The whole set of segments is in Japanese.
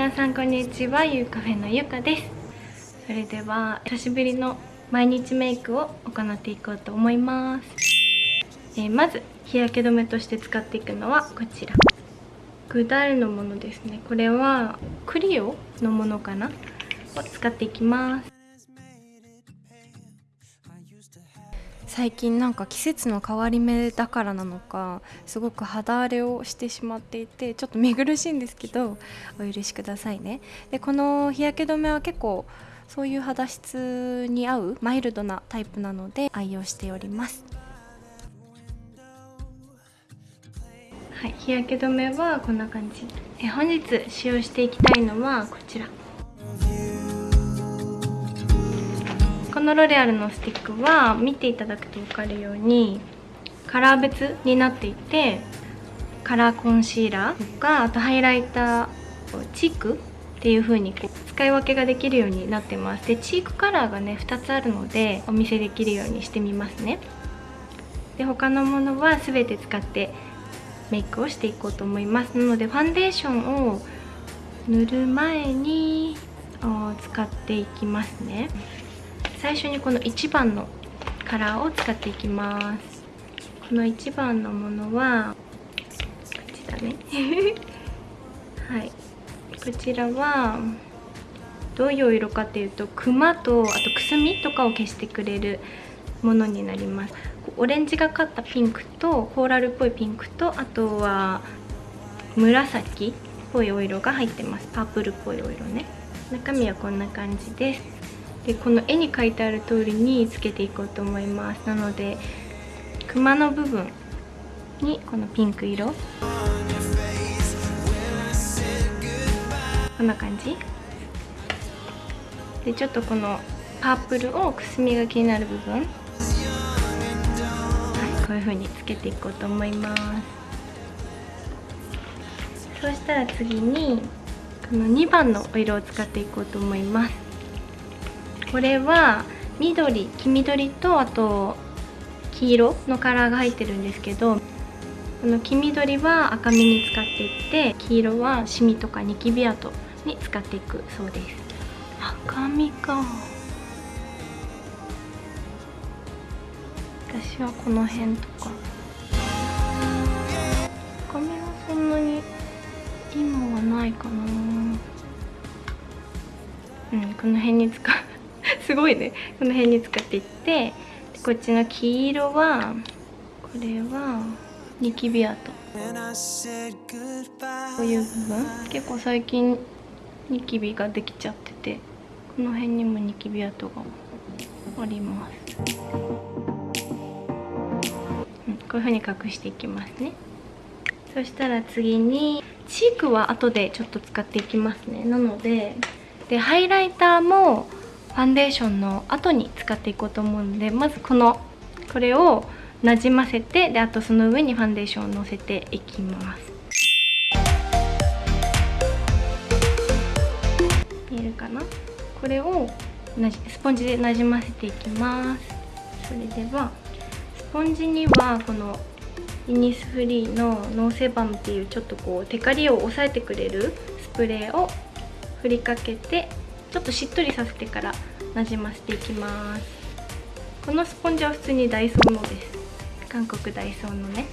皆さんこんにちはゆうカフェのゆかです。それでは久しぶりの毎日メイクを行っていこうと思います、えー、まず日焼け止めとして使っていくのはこちら。グダールのものですね。これはクリオのものかな？を使っていきます。最近なんか季節の変わり目だからなのかすごく肌荒れをしてしまっていてちょっと見苦しいんですけどお許しくださいね。でこの日焼け止めは結構そういう肌質に合うマイルドなタイプなので愛用しております。はい日焼け止めはこんな感じ。え本日使用していきたいのはこちら。このロレアルのスティックは見ていただくと分かるようにカラー別になっていてカラーコンシーラーとかあとハイライターチークっていう風にこう使い分けができるようになってます。でチークカラーがね2つあるのでお見せできるようにしてみますね。で他のものは全て使ってメイクをしていこうと思います。なのでファンデーションを塗る前に使っていきますね。最初にこの1番のカラーを使っていきます。この1番のものはこっちだね。はい。こちらはどういう色かっていうとクマとあとくすみとかを消してくれるものになります。オレンジがかったピンクとコーラルっぽいピンクとあとは紫っぽいお色が入ってます。パープルっぽいお色ね。中身はこんな感じです。でこの絵に書いてある通りにつけていこうと思います。なのでクマの部分にこのピンク色。こんな感じ。でちょっとこのパープルをくすみが気になる部分。はいこういう風につけていこうと思います。そうしたら次にこの2番のお色を使っていこうと思います。これは緑黄緑とあと黄色のカラーが入ってるんですけどこの黄緑は赤みに使っていって黄色はシミとかニキビ跡に使っていくそうです。赤みか。私はこの辺とか。赤みはそんなに今はないかな。うんこの辺に使う。すごいね。この辺に使っていってこっちの黄色はこれはニキビ跡こういう部分。結構最近ニキビができちゃっててこの辺にもニキビ跡があります、うん、こういうふうに隠していきますね。そしたら次にチークは後でちょっと使っていきますね。なのででハイライターもファンデーションの後に使っていこうと思うのでまずこのこれをなじませてであとその上にファンデーションをのせていきます。見えるかな？これをスポンジでなじませていきます。それではスポンジにはこのイニスフリーのノーセバムっていうちょっとこうテカリを抑えてくれるスプレーを振りかけてちょっとしっとりさせてからなじませていきます。このスポンジは普通にダイソーのです。韓国ダイソーのね。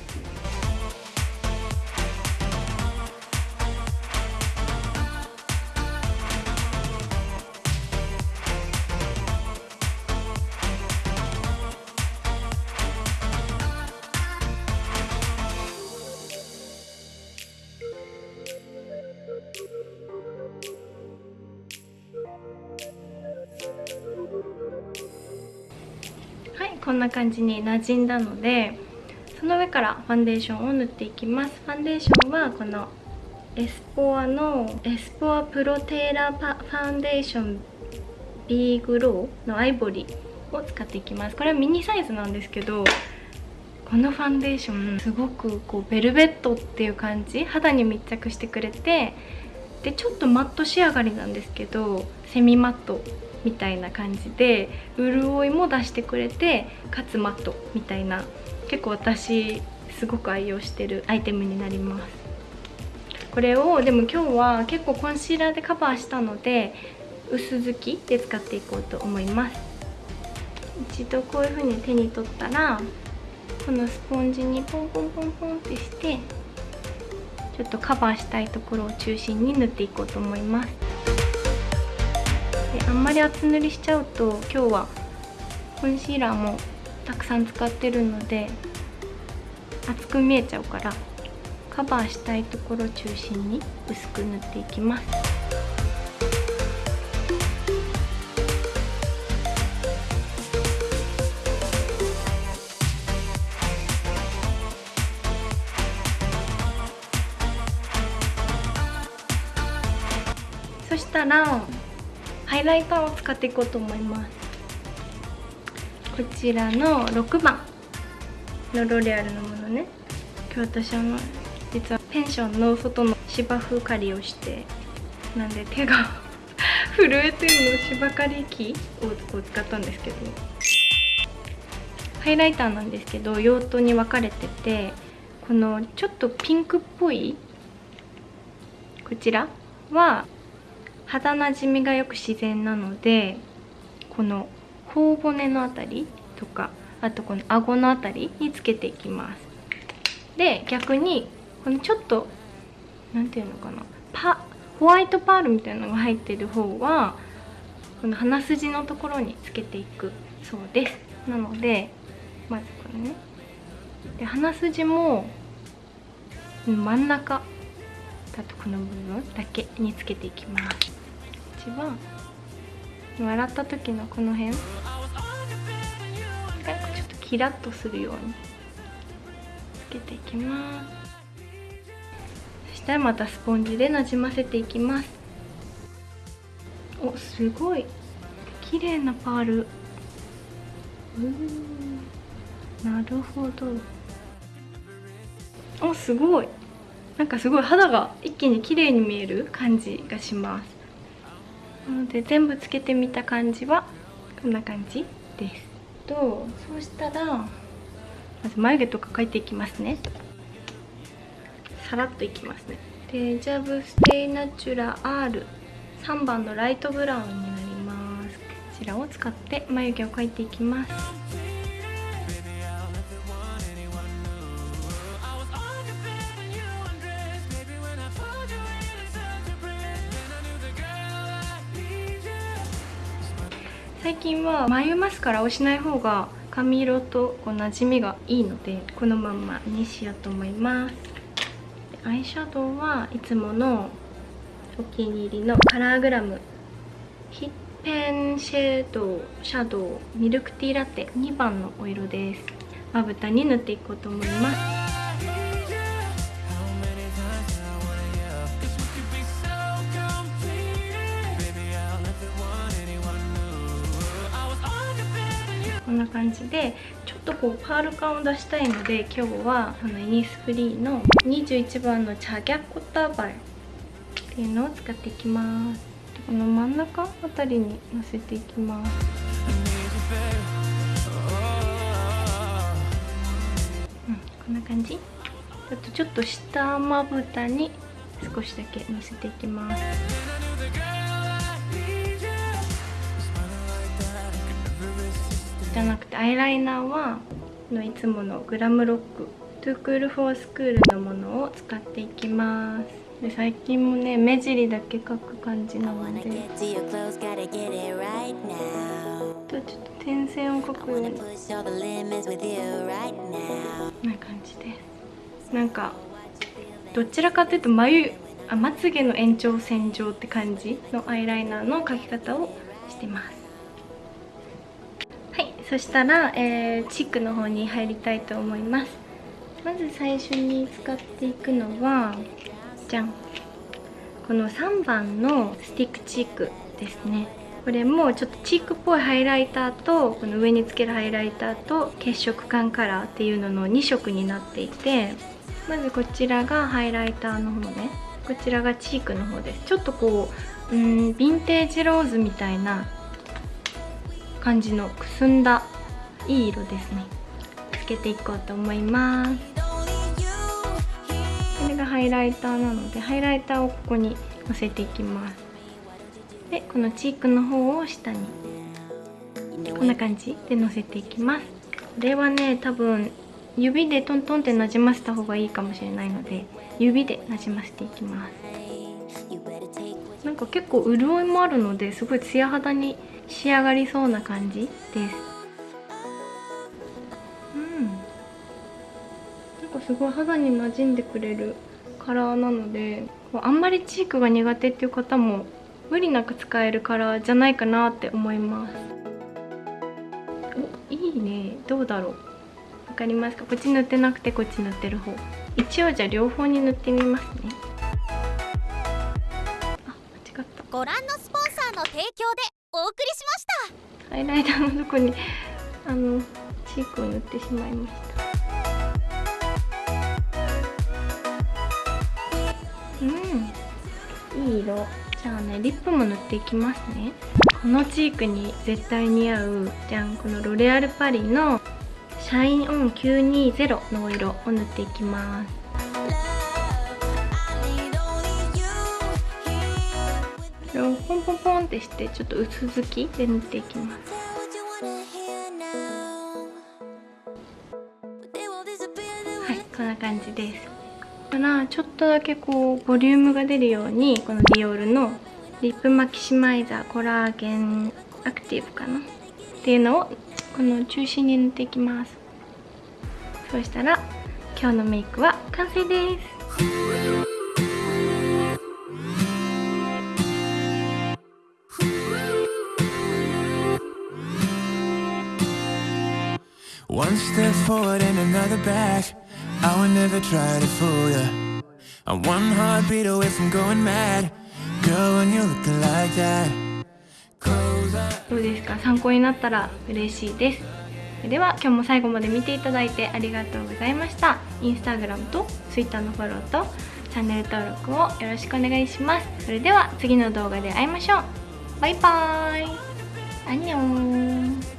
こんな感じに馴染んだのでその上からファンデーションを塗っていきます。ファンデーションはこのエスポアのエスポアプロテーラーファンデーション B グローのアイボリーを使っていきます。これはミニサイズなんですけどこのファンデーションすごくこうベルベットっていう感じ肌に密着してくれてでちょっとマット仕上がりなんですけどセミマット。みたいな感じで潤いも出してくれてかつマットみたいな結構私すごく愛用してるアイテムになります。これをでも今日は結構コンシーラーでカバーしたので薄付きで使っていこうと思います。一度こういう風に手に取ったらこのスポンジにポンポンポンポンってしてちょっとカバーしたいところを中心に塗っていこうと思います。あんまり厚塗りしちゃうと今日はコンシーラーもたくさん使ってるので厚く見えちゃうからカバーしたいところ中心に薄く塗っていきます。そしたらハイライターを使っていこうと思います。こちらの6番。のロレアルのものね。今日私あの実はペンションの外の芝生刈りをしてなんで手が 震えてるの芝刈り機を使ったんですけど。ハイライターなんですけど用途に分かれててこのちょっとピンクっぽいこちらは肌なじみがよく自然なのでこの頬骨のあたりとかあとこの顎のあたりにつけていきます。で逆にこのちょっと何ていうのかなパホワイトパールみたいなのが入ってる方はこの鼻筋のところにつけていくそうです。なのでまずこれねで鼻筋も真ん中だとこの部分だけにつけていきます。一番笑った時のこの辺。がちょっとキラッとするように。つけていきます。そしたらまたスポンジでなじませていきます。おすごい。綺麗なパール。なるほど。おすごい。なんかすごい肌が一気に綺麗に見える感じがします。なので全部つけてみた感じはこんな感じです。とそうしたらまず眉毛とか描いていきますね。さらっといきますね。デジャブステイナチュラ R3 番のライトブラウンになります。こちらを使って眉毛を描いていきます。最近は眉マスカラをしない方が髪色とこう馴染みがいいのでこのまんまにしようと思います。アイシャドウはいつものお気に入りのカラーグラムヒッペンシェードシャドウミルクティーラテ2番のお色です。まぶたに塗っていこうと思います。んな感じでちょっとこうパール感を出したいので今日はこのイニスフリーの21番のチャギャコタバルっていうのを使っていきます。この真ん中あたりにのせていきます。うんこんな感じ？あとちょっと下まぶたに少しだけのせていきます。じゃなくてアイライナーはのいつものグラムロックトゥークールフォースクールのものを使っていきます。で最近もね目尻だけ描く感じなので。ちょっと点線を描くような感じです。なんかどちらかというと眉あまつげの延長線上って感じのアイライナーの描き方をしてます。そしたら、えー、チックの方に入りたいと思います。まず最初に使っていくのはじゃん。この3番のスティックチークですね。これもちょっとチークっぽいハイライターとこの上につけるハイライターと血色感カラーっていうのの2色になっていてまずこちらがハイライターの方ね。こちらがチークの方です。ちょっとこううんヴィンテージローズみたいな感じのくすんだいい色ですね。つけていこうと思います。これがハイライターなのでハイライターをここにのせていきます。でこのチークの方を下にこんな感じでのせていきます。これはね多分指でトントンってなじませた方がいいかもしれないので指でなじませていきます。なんか結構潤いもあるのですごいツヤ肌に仕上がりそうな感じ？です。うん。なんかすごい肌に馴染んでくれるカラーなのであんまりチークが苦手っていう方も無理なく使えるカラーじゃないかなって思います。おいいね。どうだろう。わかりますか？こっち塗ってなくてこっち塗ってる方。一応じゃあ両方に塗ってみますね。あ間違った。ご覧のお送りしました。ハイライターのとこにあのチークを塗ってしまいました。うん。いい色。じゃあねリップも塗っていきますね。このチークに絶対似合うじゃんこのロレアルパリのシャインオン920のお色を塗っていきます。ポンポンってしてちょっと薄付きで塗っていきます。はいこんな感じです。からちょっとだけこうボリュームが出るようにこのディオールのリップマキシマイザーコラーゲンアクティブかな？っていうのをこの中心に塗っていきます。そしたら今日のメイクは完成です。どうですか。参考になったら嬉しいです。それでは今日も最後まで見ていただいてありがとうございました。instagram と twitter のフォローとチャンネル登録をよろしくお願いします。それでは次の動画で会いましょう。バイバーイ。アニョー。